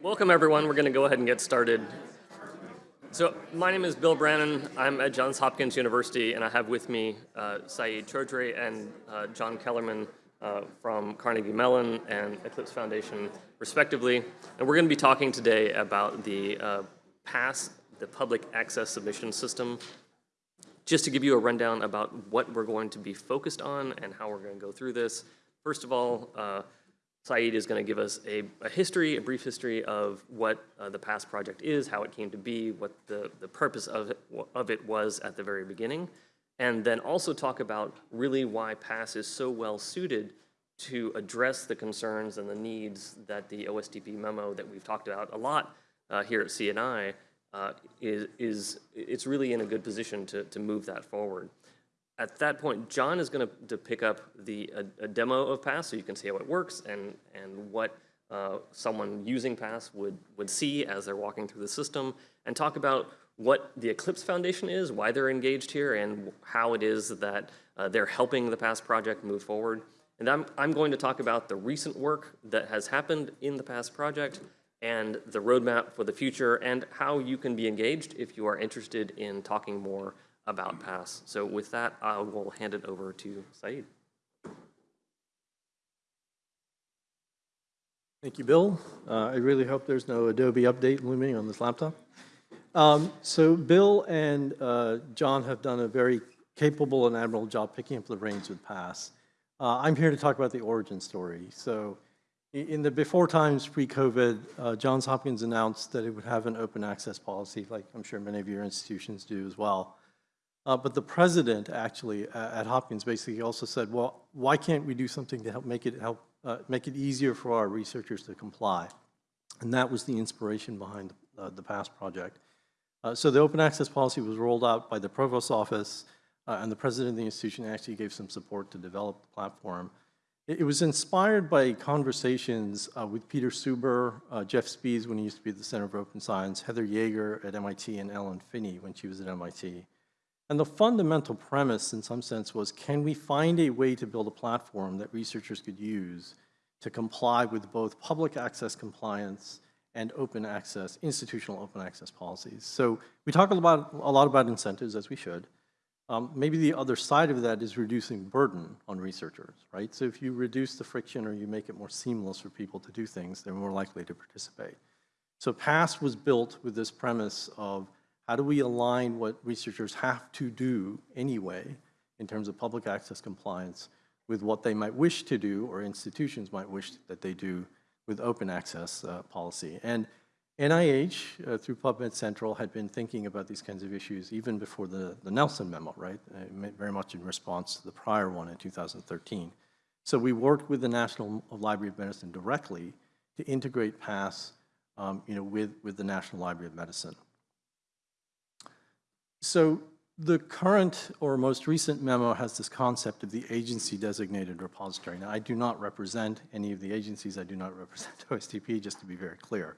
Welcome everyone. We're going to go ahead and get started. So my name is Bill Brannon. I'm at Johns Hopkins University, and I have with me uh, Sayeed Choudhury and uh, John Kellerman uh, from Carnegie Mellon and Eclipse Foundation, respectively. And we're going to be talking today about the uh, PASS, the Public Access Submission System. Just to give you a rundown about what we're going to be focused on and how we're going to go through this. First of all, uh, Sayeed is going to give us a, a, history, a brief history of what uh, the PASS project is, how it came to be, what the, the purpose of it, of it was at the very beginning, and then also talk about really why PASS is so well suited to address the concerns and the needs that the OSTP memo that we've talked about a lot uh, here at CNI uh, is, is, it's really in a good position to, to move that forward at that point, John is going to pick up the a, a, demo of Pass so you can see how it works and, and what uh, someone using Pass would, would see as they're walking through the system and talk about what the Eclipse Foundation is, why they're engaged here, and how it is that uh, they're helping the Pass project move forward. And I'm, I'm going to talk about the recent work that has happened in the Pass project and the roadmap for the future and how you can be engaged if you are interested in talking more about Pass. So with that, I will hand it over to Sayeed. Thank you, Bill. Uh, I really hope there's no Adobe update looming on this laptop. Um, so Bill and uh, John have done a very capable and admirable job picking up the reins with Pass. Uh, I'm here to talk about the origin story. So in the before times pre-COVID, uh, Johns Hopkins announced that it would have an open access policy, like I'm sure many of your institutions do as well. Uh, but the president actually uh, at Hopkins basically also said, well, why can't we do something to help make it help uh, make it easier for our researchers to comply? And that was the inspiration behind uh, the PASS project. Uh, so the open access policy was rolled out by the provost's office, uh, and the president of the institution actually gave some support to develop the platform. It, it was inspired by conversations with Peter Suber, Jeff Spies when he used to be at the Center for Open Science, Heather Yager at MIT, and Ellen Finnie when she was at MIT. And the fundamental premise, in some sense, was can we find a way to build a platform that researchers could use to comply with both public access compliance and open access, institutional open access policies. So we talk about, a lot about incentives, as we should. Um, maybe the other side of that is reducing burden on researchers, right? So if you reduce the friction or you make it more seamless for people to do things, they're more likely to participate. So PASS was built with this premise of how do we align what researchers have to do anyway in terms of public access compliance with what they might wish to do or institutions might wish that they do with open access uh, policy. And NIH, uh, through PubMed Central, had been thinking about these kinds of issues even before the, the Nelson memo, right? Uh, very much in response to the prior one in 2013. So we worked with the National Library of Medicine directly to integrate PASS um, you know, with, with the National Library of Medicine. So the current or most recent memo has this concept of the agency designated repository. Now, I do not represent any of the agencies. I do not represent OSTP, just to be very clear.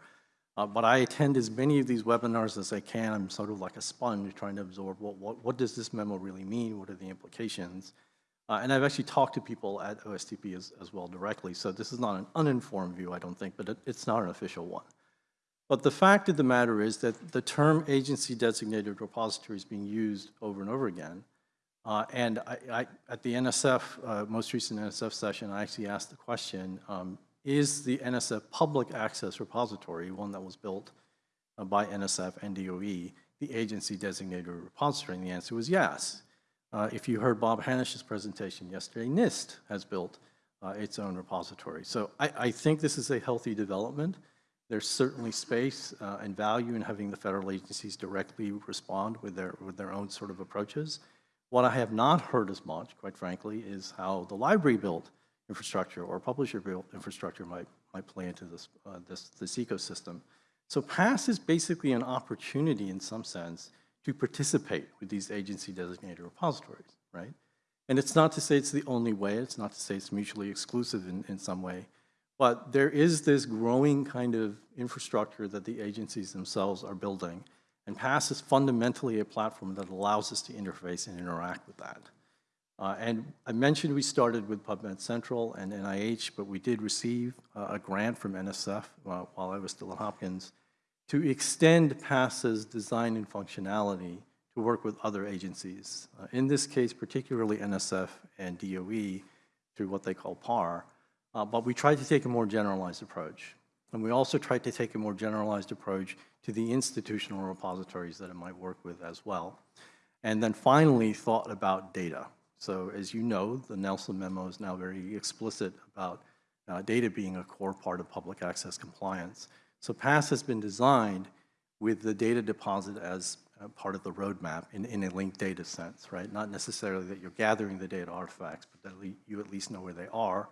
Uh, but I attend as many of these webinars as I can. I'm sort of like a sponge trying to absorb what, what, what does this memo really mean? What are the implications? Uh, and I've actually talked to people at OSTP as, as well directly. So this is not an uninformed view, I don't think, but it, it's not an official one. But the fact of the matter is that the term agency designated repository is being used over and over again. Uh, and I, I, at the NSF, uh, most recent NSF session, I actually asked the question, um, is the NSF public access repository, one that was built uh, by NSF and DOE, the agency designated repository? And the answer was yes. Uh, if you heard Bob Hanisch's presentation yesterday, NIST has built uh, its own repository. So I, I think this is a healthy development. There's certainly space uh, and value in having the federal agencies directly respond with their, with their own sort of approaches. What I have not heard as much, quite frankly, is how the library built infrastructure or publisher built infrastructure might, might play into this, uh, this, this ecosystem. So PASS is basically an opportunity in some sense to participate with these agency designated repositories, right? And it's not to say it's the only way, it's not to say it's mutually exclusive in, in some way, but there is this growing kind of infrastructure that the agencies themselves are building. And PASS is fundamentally a platform that allows us to interface and interact with that. Uh, And I mentioned we started with PubMed Central and NIH, but we did receive uh, a grant from NSF uh, while I was still at Hopkins to extend PASS's design and functionality to work with other agencies. Uh, In this case, particularly NSF and DOE through what they call PAR. Uh, But we tried to take a more generalized approach. And we also tried to take a more generalized approach to the institutional repositories that it might work with as well. And then finally, thought about data. So as you know, the Nelson memo is now very explicit about uh, data being a core part of public access compliance. So PASS has been designed with the data deposit as uh, part of the roadmap in, in a linked data sense, right? Not necessarily that you're gathering the data artifacts, but that you at least know where they are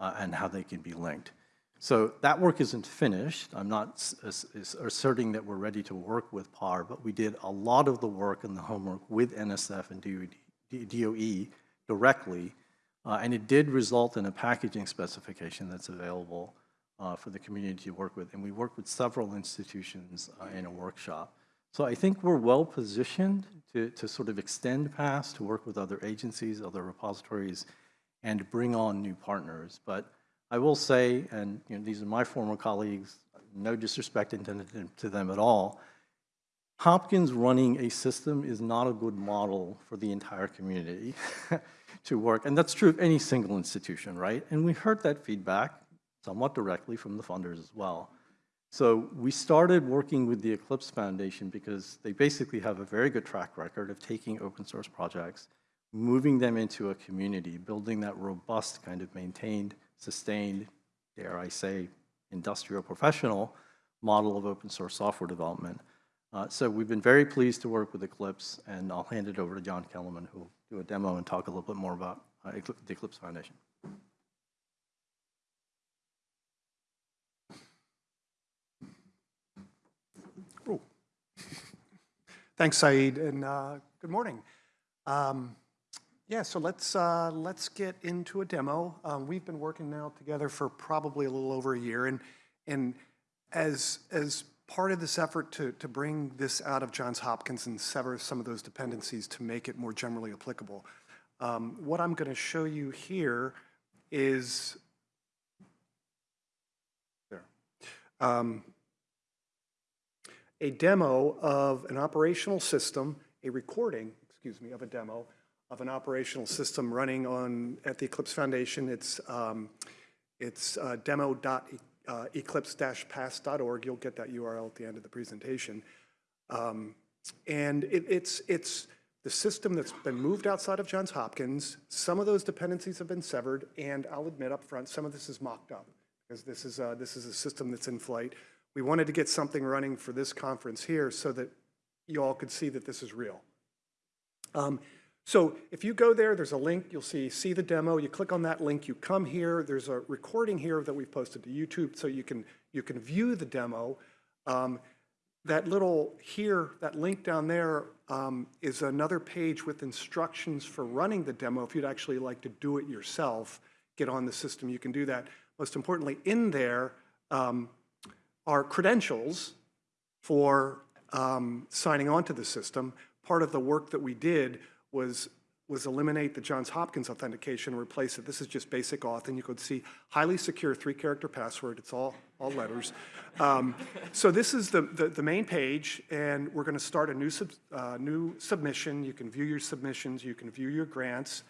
uh, and how they can be linked. So that work isn't finished. I'm not s- asserting that we're ready to work with PAR, but we did a lot of the work and the homework with NSF and DOE directly, uh, and it did result in a packaging specification that's available uh, for the community to work with. And we worked with several institutions uh, in a workshop. So I think we're well-positioned to, to sort of extend PASS, to work with other agencies, other repositories, and bring on new partners. But I will say, and you know, these are my former colleagues, no disrespect intended to them at all, Hopkins running a system is not a good model for the entire community to work. And that's true of any single institution, right? And we heard that feedback somewhat directly from the funders as well. So we started working with the Eclipse Foundation because they basically have a very good track record of taking open source projects, moving them into a community, building that robust kind of maintained, sustained, dare I say, industrial professional model of open source software development. Uh, So we've been very pleased to work with Eclipse, and I'll hand it over to John Kellerman, who will do a demo and talk a little bit more about uh, the Eclipse Foundation. Thanks, Sayeed, and uh, good morning. Um, Yeah, so let's, uh, let's get into a demo. Um, We've been working now together for probably a little over a year, and, and as, as part of this effort to, to bring this out of Johns Hopkins and sever some of those dependencies to make it more generally applicable, um, what I'm going to show you here is, there. Um, a demo of an operational system, a recording, excuse me, of a demo of an operational system running on, at the Eclipse Foundation. It's, um, it's uh, demo.eclipse-pass.org. You'll get that URL at the end of the presentation. Um, And it, it's, it's the system that's been moved outside of Johns Hopkins. Some of those dependencies have been severed, and I'll admit up front, some of this is mocked up, because this is, uh, this is a system that's in flight. We wanted to get something running for this conference here so that you all could see that this is real. Um, So if you go there, there's a link, you'll see, see the demo, you click on that link, you come here, there's a recording here that we've posted to YouTube, so you can, you can view the demo. Um, That little here, that link down there um, is another page with instructions for running the demo. If you'd actually like to do it yourself, get on the system, you can do that. Most importantly, in there um, are credentials for um, signing on to the system. Part of the work that we did was, was eliminate the Johns Hopkins authentication and replace it. This is just basic auth, and you could see highly secure three-character password. It's all, all letters. Um, so this is the, the, the main page, and we're going to start a new, sub, uh, new submission. You can view your submissions. You can view your grants.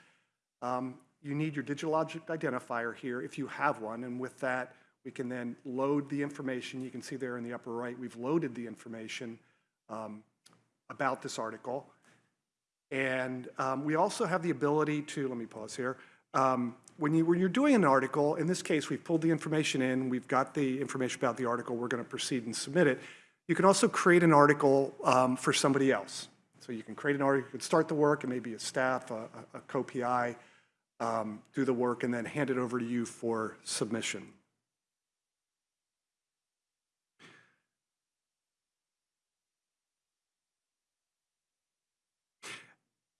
Um, You need your digital object identifier here if you have one, and with that, we can then load the information. You can see there in the upper right, we've loaded the information um, about this article. And um, we also have the ability to, let me pause here, um, when you, when you're doing an article, in this case, we've pulled the information in, we've got the information about the article, we're going to proceed and submit it. You can also create an article um, for somebody else. So you can create an article, you can start the work, and maybe a staff, a, a a co-PI, um, do the work, and then hand it over to you for submission.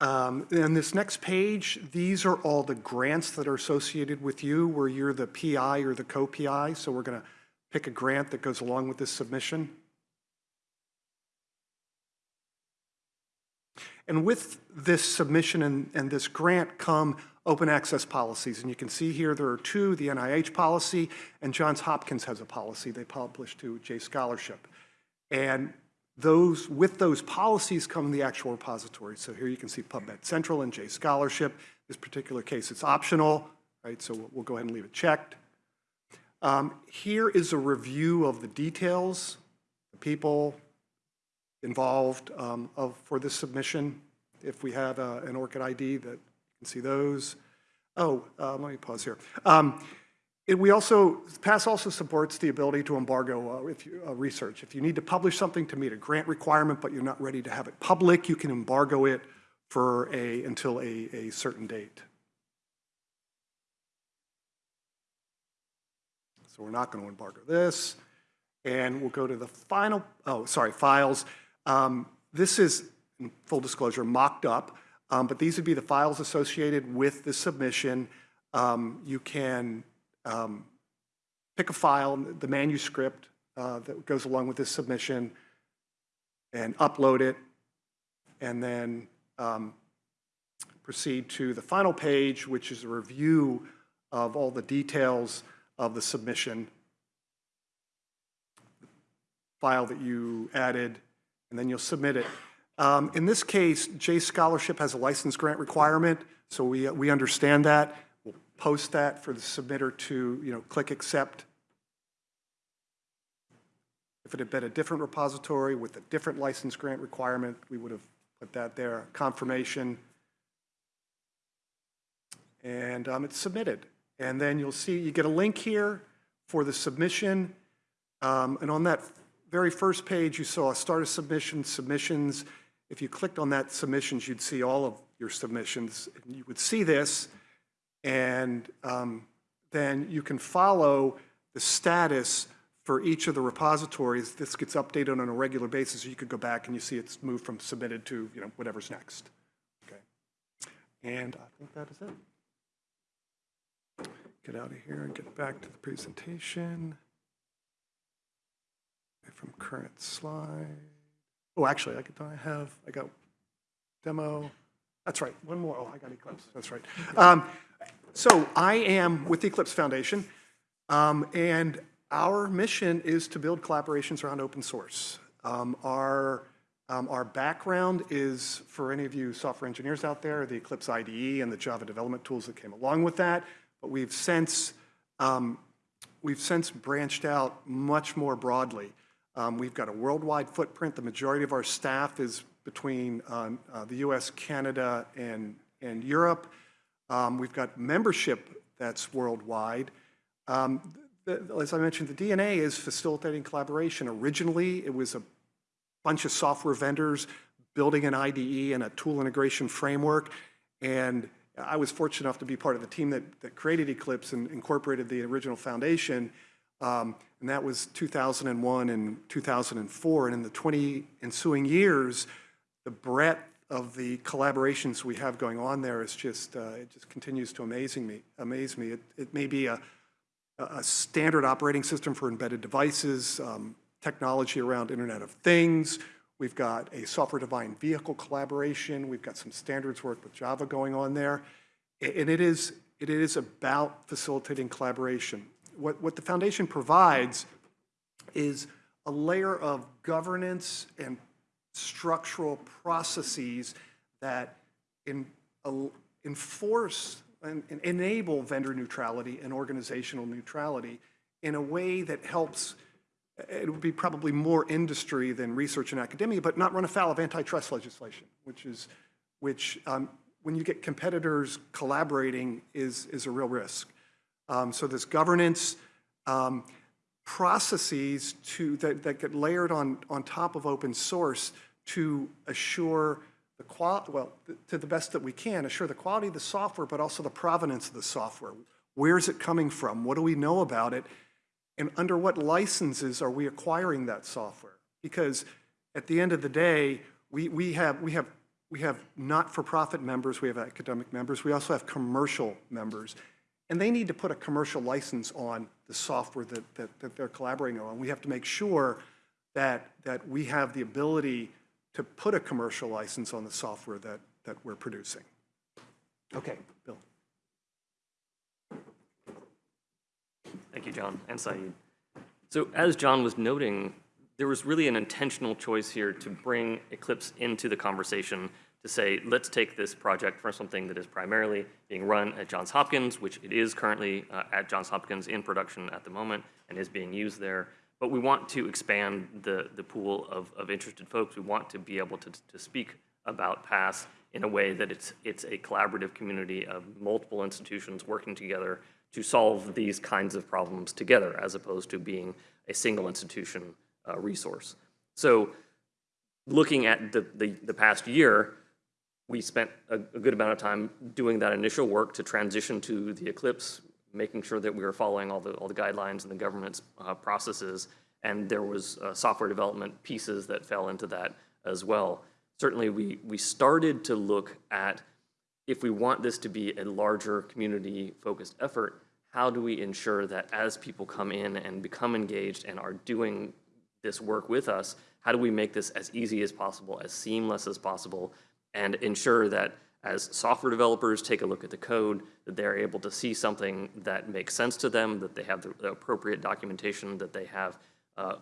Um, And this next page, these are all the grants that are associated with you, where you're the PI or the co-PI. So we're going to pick a grant that goes along with this submission. And with this submission and, and this grant come open access policies. And you can see here there are two, the NIH policy and Johns Hopkins has a policy they published to J Scholarship. And those, with those policies come the actual repository. So here you can see PubMed Central and J Scholarship. This particular case, it's optional, right? So we'll- we'll go ahead and leave it checked. Um, Here is a review of the details, the people involved um, of, for this submission. If we have uh, an ORCID ID that you can see those. Oh, uh, let me pause here. Um, We also, PASS also supports the ability to embargo uh, if you, uh, research. If you need to publish something to meet a grant requirement, but you're not ready to have it public, you can embargo it for a, until a, a certain date. So we're not going to embargo this. And we'll go to the final, oh, sorry, files. Um, This is, full disclosure, mocked up, um, but these would be the files associated with the submission. Um, You can um, pick a file, the manuscript uh, that goes along with this submission, and upload it, and then um, proceed to the final page, which is a review of all the details of the submission file that you added, and then you'll submit it. Um, In this case, J Scholarship has a license grant requirement, so we, we understand that. Post that for the submitter to, you know, click accept. If it had been a different repository with a different license grant requirement, we would have put that there, confirmation. And um, it's submitted. And then you'll see, you get a link here for the submission. Um, And on that very first page, you saw start a submission, submissions. If you clicked on that submissions, you'd see all of your submissions. And You would see this, and um, then you can follow the status for each of the repositories. This gets updated on a regular basis. You could go back and you see it's moved from submitted to, you know, whatever's next. Okay. And I think that is it. Get out of here and get back to the presentation. From current slide. Oh, actually, I could, I have, I got demo. That's right, one more. Oh, I got Eclipse, that's right. Um, So I am with the Eclipse Foundation, um, and our mission is to build collaborations around open source. Um, Our, um, our background is, for any of you software engineers out there, the Eclipse IDE and the Java development tools that came along with that, but we've since, um, we've since branched out much more broadly. Um, We've got a worldwide footprint. The majority of our staff is between um, uh, the US, Canada, and, and Europe. Um, We've got membership that's worldwide. Um, the- As I mentioned, the DNA is facilitating collaboration. Originally, it was a bunch of software vendors building an IDE and a tool integration framework. And I was fortunate enough to be part of the team that, that created Eclipse and incorporated the original foundation. Um, and that was 2001 and 2004. And in the 20 ensuing years, the breadth of the collaborations we have going on there is just, uh, it just continues to amazing me, amaze me. It, it may be a, a standard operating system for embedded devices, um, technology around Internet of Things. We've got a software-defined vehicle collaboration. We've got some standards work with Java going on there. And it is, it is about facilitating collaboration. What, what the foundation provides is a layer of governance and structural processes that in, al- enforce and and enable vendor neutrality and organizational neutrality in a way that helps, it would be probably more industry than research and academia, but not run afoul of antitrust legislation, which is, which, um, when you get competitors collaborating, is, is a real risk. Um, So this governance, um, processes to, that, that get layered on, on top of open source to assure the qual, well, to the best that we can, assure the quality of the software, but also the provenance of the software. Where is it coming from? What do we know about it? And under what licenses are we acquiring that software? Because at the end of the day, we, we have, we have, we have not-for-profit members, we have academic members, we also have commercial members. And they need to put a commercial license on the software that, that, that they're collaborating on. We have to make sure that, that we have the ability to put a commercial license on the software that, that we're producing. Okay, Bill. Thank you, John and Sayeed. So as John was noting, there was really an intentional choice here to bring Eclipse into the conversation to say, let's take this project from something that is primarily being run at Johns Hopkins, which it is currently uh, at Johns Hopkins in production at the moment and is being used there. But we want to expand the, the pool of, of interested folks. We want to be able to, to speak about PASS in a way that it's, it's a collaborative community of multiple institutions working together to solve these kinds of problems together, as opposed to being a single institution uh, resource. So looking at the, the, the past year, we spent a, a good amount of time doing that initial work to transition to the Eclipse, making sure that we were following all the, all the guidelines and the government's uh, processes. And there was uh, software development pieces that fell into that as well. Certainly, we, we started to look at if we want this to be a larger community-focused effort, how do we ensure that as people come in and become engaged and are doing this work with us, how do we make this as easy as possible, as seamless as possible, and ensure that as software developers take a look at the code, that they're able to see something that makes sense to them, that they have the, appropriate documentation, that they have uh,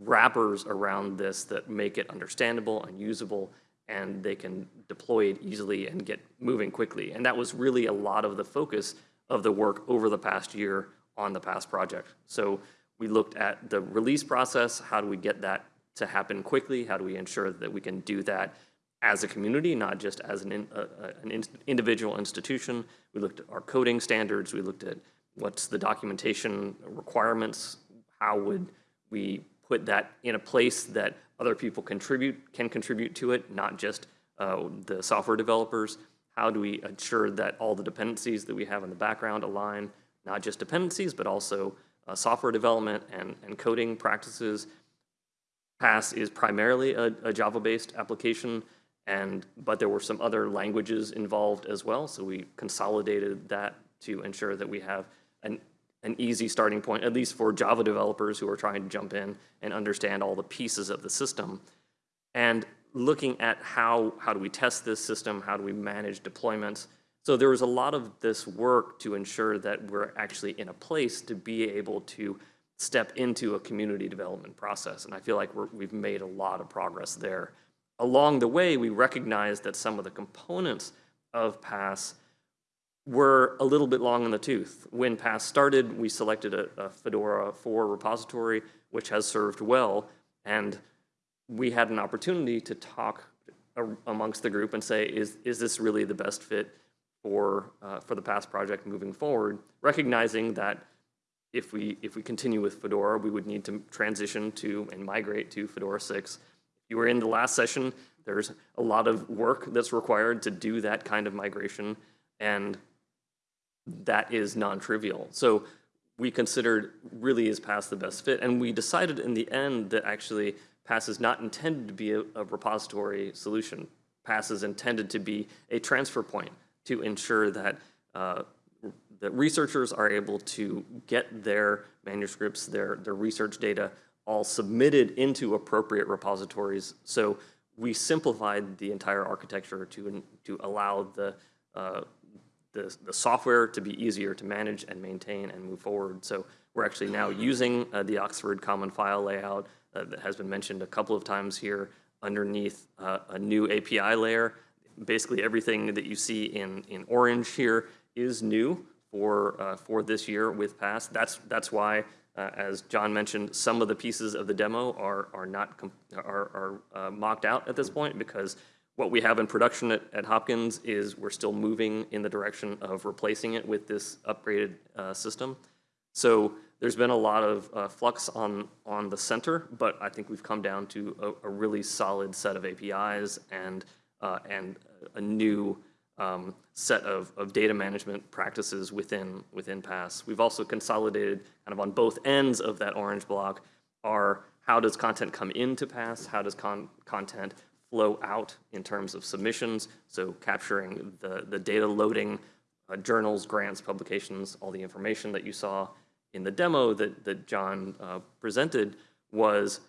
wrappers around this that make it understandable and usable, and they can deploy it easily and get moving quickly. And that was really a lot of the focus of the work over the past year on the past project. So we looked at the release process, how do we get that to happen quickly? How do we ensure that we can do that as a community, not just as an, in, uh, an in individual institution? We looked at our coding standards, we looked at what's the documentation requirements, how would we put that in a place that other people contribute, can contribute to it, not just uh, the software developers. How do we ensure that all the dependencies that we have in the background align, not just dependencies, but also uh, software development and, and coding practices. PASS is primarily a, a Java-based application, and but there were some other languages involved as well, so we consolidated that to ensure that we have an an easy starting point, at least for Java developers who are trying to jump in and understand all the pieces of the system. And looking at how, how do we test this system, how do we manage deployments. So there was a lot of this work to ensure that we're actually in a place to be able to step into a community development process. And I feel like we have made a lot of progress there. Along the way, we recognized that some of the components of PASS were a little bit long in the tooth. When PASS started, we selected a, a Fedora 4 repository, which has served well, and we had an opportunity to talk amongst the group and say, is, is this really the best fit for, uh, for the PASS project moving forward, recognizing that if we, if we continue with Fedora, we would need to transition to and migrate to Fedora 6. You were in the last session, there's a lot of work that's required to do that kind of migration, and that is non-trivial. So we considered really is PASS the best fit, and we decided in the end that actually PASS is not intended to be a, a repository solution. PASS is intended to be a transfer point to ensure that uh, that researchers are able to get their manuscripts, their, their research data all submitted into appropriate repositories. So we simplified the entire architecture to, to allow the, uh, the, the, software to be easier to manage and maintain and move forward. So we're actually now using uh, the Oxford Common File layout uh, that has been mentioned a couple of times here underneath uh, a new API layer. Basically everything that you see in, in orange here is new for, uh, for this year with PASS. That's, that's why, uh, as John mentioned, some of the pieces of the demo are, are not are, are uh, mocked out at this point because what we have in production at, at, Hopkins is we're still moving in the direction of replacing it with this upgraded uh, system. So there's been a lot of uh, flux on, on the center, but I think we've come down to a, a really solid set of APIs and, uh, and a new um, set of, of data management practices within, within PASS. We've also consolidated kind of on both ends of that orange block are how does content come into PASS, how does con content flow out in terms of submissions, so capturing the, the data loading, uh, journals, grants, publications, all the information that you saw in the demo that, that John uh, presented was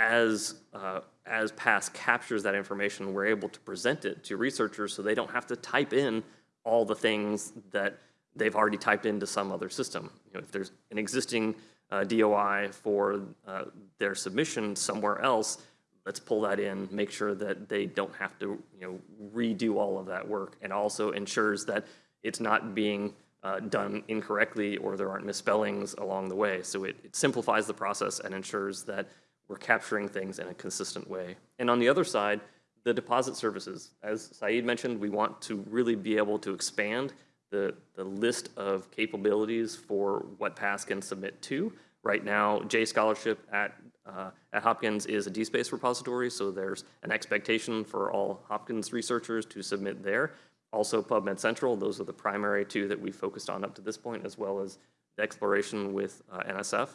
as, uh, as PASS captures that information, we're able to present it to researchers so they don't have to type in all the things that they've already typed into some other system. You know, if there's an existing uh, DOI for uh, their submission somewhere else, let's pull that in, make sure that they don't have to, you know, redo all of that work, and also ensures that it's not being uh, done incorrectly or there aren't misspellings along the way. So it, it simplifies the process and ensures that we're capturing things in a consistent way. And on the other side, the deposit services. As Sayeed mentioned, we want to really be able to expand the, the list of capabilities for what PASS can submit to. Right now, J Scholarship at, uh, at Hopkins is a DSpace repository, so there's an expectation for all Hopkins researchers to submit there. Also PubMed Central, those are the primary two that we focused on up to this point, as well as the exploration with uh, NSF.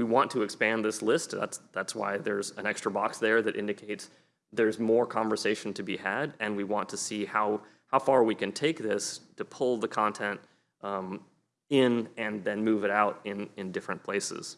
We want to expand this list. That's, that's why there's an extra box there that indicates there's more conversation to be had, and we want to see how, how far we can take this to pull the content um, in and then move it out in, in different places.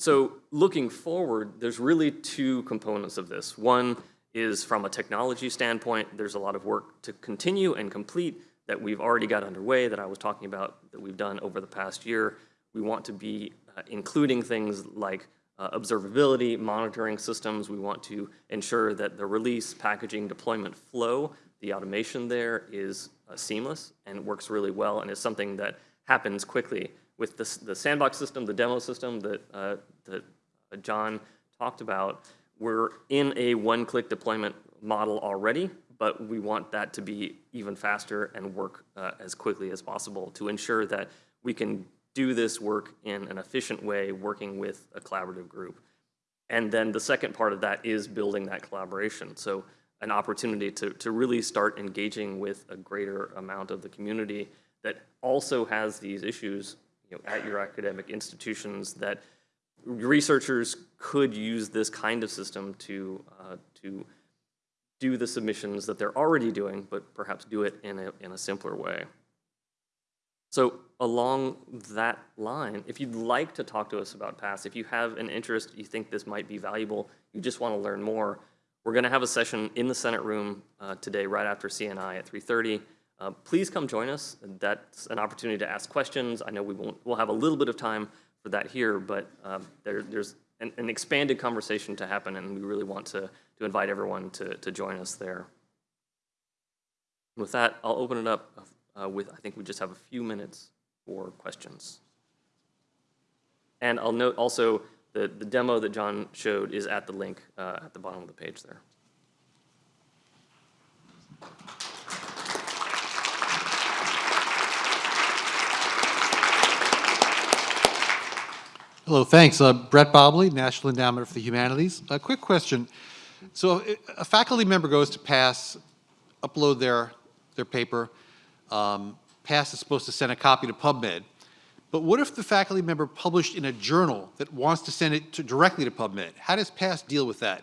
So looking forward, there's really two components of this. One is from a technology standpoint, there's a lot of work to continue and complete that we've already got underway that I was talking about that we've done over the past year. We want to be uh, including things like uh, observability, monitoring systems. We want to ensure that the release, packaging, deployment flow, the automation there is uh, seamless and works really well and is something that happens quickly. With the, the sandbox system, the demo system that, uh, that uh, John talked about, we're in a one-click deployment model already, but we want that to be even faster and work uh, as quickly as possible to ensure that we can do this work in an efficient way, working with a collaborative group. And then the second part of that is building that collaboration. So an opportunity to, to really start engaging with a greater amount of the community that also has these issues you know, at your academic institutions that researchers could use this kind of system to, uh, to do the submissions that they're already doing, but perhaps do it in a, in a simpler way. So along that line, if you'd like to talk to us about PASS, if you have an interest, you think this might be valuable, you just want to learn more, we're going to have a session in the Senate room uh, today right after CNI at 3.30. Uh, please come join us. That's an opportunity to ask questions. I know we won't, we'll have a little bit of time for that here, but um, there, there's an, an, expanded conversation to happen, and we really want to, to invite everyone to, to join us there. With that, I'll open it up uh, with, I think we just have a few minutes for questions. And I'll note also the, the demo that John showed is at the link uh, at the bottom of the page there. Hello, thanks. Uh, Brett Bobley, National Endowment for the Humanities. A quick question. So a faculty member goes to PASS, upload their, their paper, um, PASS is supposed to send a copy to PubMed. But what if the faculty member published in a journal that wants to send it to, directly to PubMed? How does PASS deal with that?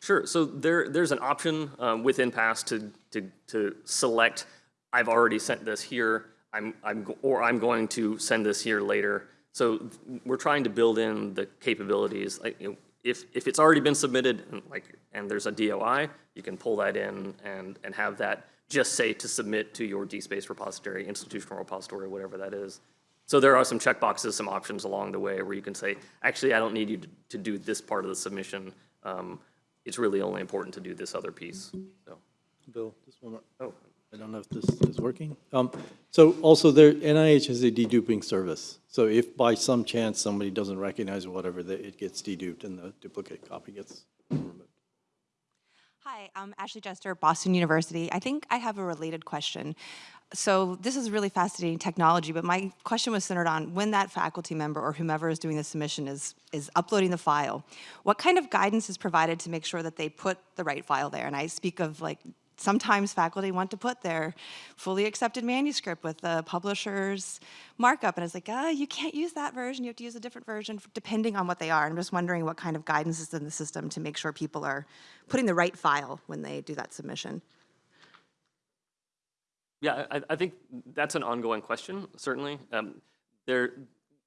Sure. So there, there's an option um, within PASS to, to, to select, I've already sent this here, I'm, I'm, or I'm going to send this here later. So we're trying to build in the capabilities. Like, you know, if, if it's already been submitted and, like, and there's a DOI, you can pull that in and, and have that just say to submit to your DSpace repository, institutional repository, whatever that is. So there are some checkboxes, some options along the way where you can say, actually, I don't need you to, to do this part of the submission. Um, it's really only important to do this other piece. So, Bill, just one more. oh, I don't know if this is working. Um, So also there, NIH has a deduping service. So if by some chance somebody doesn't recognize or whatever, that it gets deduped and the duplicate copy gets removed. Hi, I'm Ashley Jester, Boston University. I think I have a related question. So this is really fascinating technology, but my question was centered on when that faculty member or whomever is doing the submission is, is uploading the file, what kind of guidance is provided to make sure that they put the right file there? And I speak of like sometimes faculty want to put their fully accepted manuscript with the publisher's markup, and it's like, ah, you can't use that version, you have to use a different version depending on what they are. I'm just wondering what kind of guidance is in the system to make sure people are putting the right file when they do that submission. Yeah, I, I think that's an ongoing question, certainly. Um, there,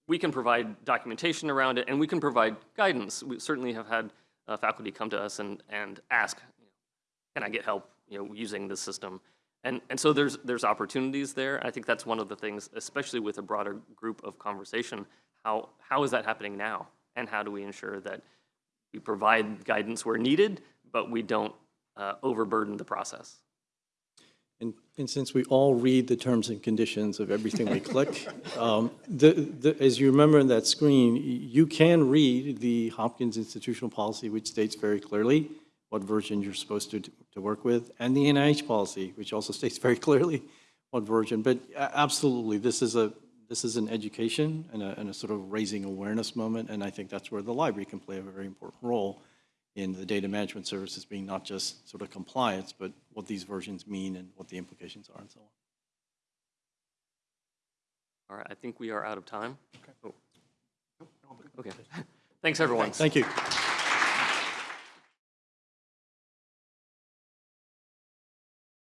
we can provide documentation around it, and we can provide guidance. We certainly have had uh, faculty come to us and, and ask, can I get help, you know, using the system? And, and so there's, there's opportunities there. I think that's one of the things, especially with a broader group of conversation, how, how is that happening now? And how do we ensure that we provide guidance where needed, but we don't uh, overburden the process? And, and since we all read the terms and conditions of everything we click, um, the, the, as you remember in that screen, you can read the Hopkins institutional policy, which states very clearly what version you're supposed to, to work with, and the NIH policy, which also states very clearly what version. But uh, absolutely, this is a, this is an education and a, and a sort of raising awareness moment, and I think that's where the library can play a very important role in the data management services being not just sort of compliance, but what these versions mean and what the implications are and so on. All right, I think we are out of time. Okay. Oh. Okay. Thanks, everyone. Thank you.